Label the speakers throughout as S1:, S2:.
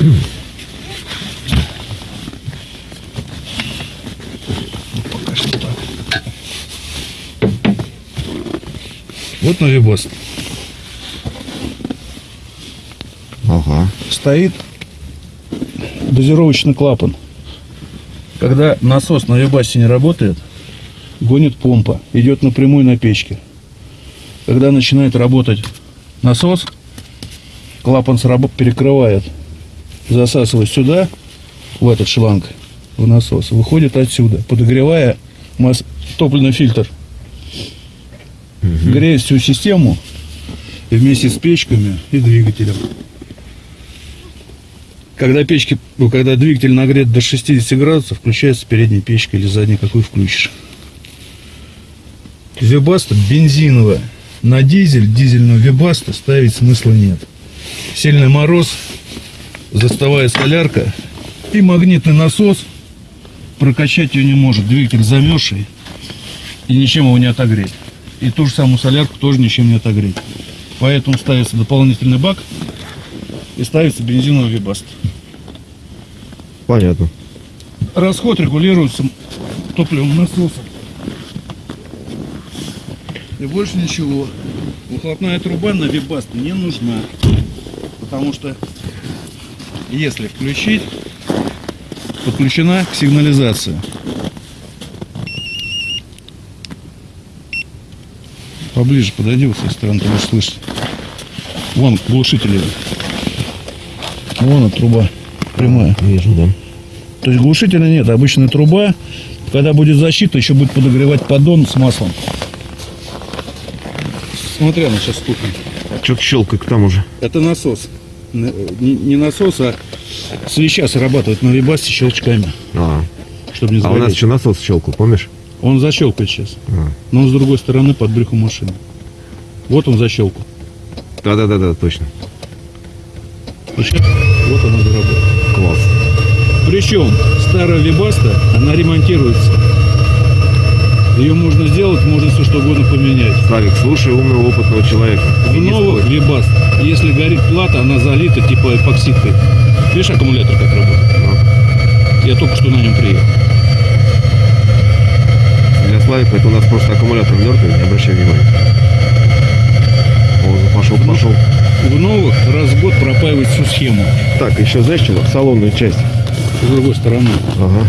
S1: Ну, пока что так. Вот навибас.
S2: Ага.
S1: Стоит дозировочный клапан. Когда насос на вибасе не работает, гонит помпа, идет напрямую на печке. Когда начинает работать насос, клапан сраб- перекрывает, засасывает сюда, в этот шланг, в насос, выходит отсюда, подогревая мас- топливный фильтр. Греет всю систему вместе с печками и двигателем. Когда печки, ну, когда двигатель нагрет до 60 градусов, включается передняя печка или задняя, какую включишь. Вибаста бензиновая. На дизель, дизельную вибасту ставить смысла нет. Сильный мороз, заставает солярка и магнитный насос прокачать ее не может. Двигатель замерзший и ничем его не отогреть. И ту же самую солярку тоже ничем не отогреть. Поэтому ставится дополнительный бак и ставится бензиновый вибаст.
S2: Понятно.
S1: Расход регулируется топливом насоса. И больше ничего. Выхлопная труба на вибаст не нужна. Потому что если включить, подключена к сигнализации. Поближе подойди вот с этой стороны, ты будешь слышать. Вон глушители. Вон труба прямая.
S2: Вижу, да.
S1: То есть глушителя нет, обычная труба. Когда будет защита, еще будет подогревать поддон с маслом. Смотри, она сейчас стукнет.
S2: Что-то щелкает там уже.
S1: Это насос. Не, не насос, а свеча срабатывает на вибасте щелчками,
S2: А,
S1: чтобы не
S2: а у нас
S1: загореть.
S2: еще насос щелкал, помнишь?
S1: Он защелкает сейчас.
S2: А.
S1: Но он с другой стороны под брюхом машины. Вот он защелкал.
S2: Да-да-да, точно.
S1: И вот она заработала.
S2: Класс.
S1: Причем старая вибаста, она ремонтируется. Ее можно сделать, можно все что угодно поменять.
S2: Славик, слушай умного опытного человека.
S1: В
S2: не
S1: новых вибаст, если горит плата, она залита типа эпоксидкой. Видишь, аккумулятор как работает? Я только что на нем приехал.
S2: Для Славика это у нас просто аккумулятор мертвый, не обращай внимания. О, пошел, пошел.
S1: В новых раз в год пропаивать всю схему.
S2: Так, еще знаешь что? Салонную часть.
S1: С другой стороны.
S2: Ага.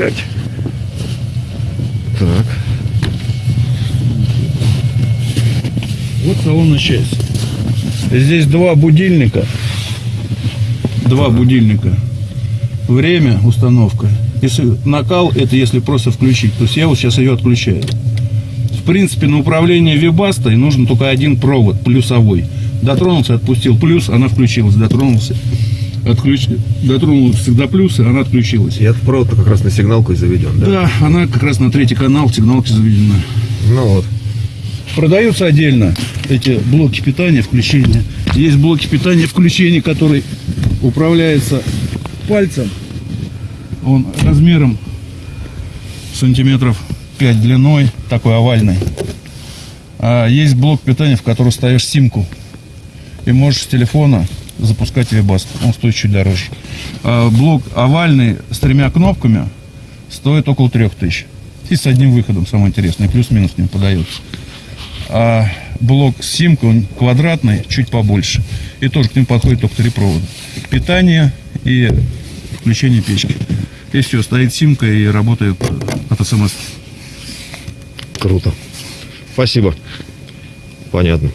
S2: Пять. Так.
S1: Вот салонная часть. Здесь два будильника. Два будильника. Время, установка. Если накал, это если просто включить. То есть я вот сейчас ее отключаю. В принципе, на управление вибастой нужен только один провод, плюсовой. Дотронулся, отпустил плюс, она включилась. Дотронулся, отключ... дотронулся до плюса, она отключилась.
S2: И этот провод как раз на сигналку и заведен, да?
S1: Да, она как раз на третий канал сигналки заведена.
S2: Ну вот.
S1: Продаются отдельно эти блоки питания, включения. Есть блоки питания, включения, который управляется пальцем. Он размером сантиметров 5 длиной, такой овальный. А есть блок питания, в который ставишь симку. И можешь с телефона запускать вебаст. Он стоит чуть дороже. А блок овальный с тремя кнопками стоит около 3000. И с одним выходом, самое интересное. Плюс-минус не подается. А блок с симкой, он квадратный, чуть побольше. И тоже к ним подходит только три провода. Питание и включение печки. И все, стоит симка и работает от смс.
S2: Круто. Спасибо. Понятно.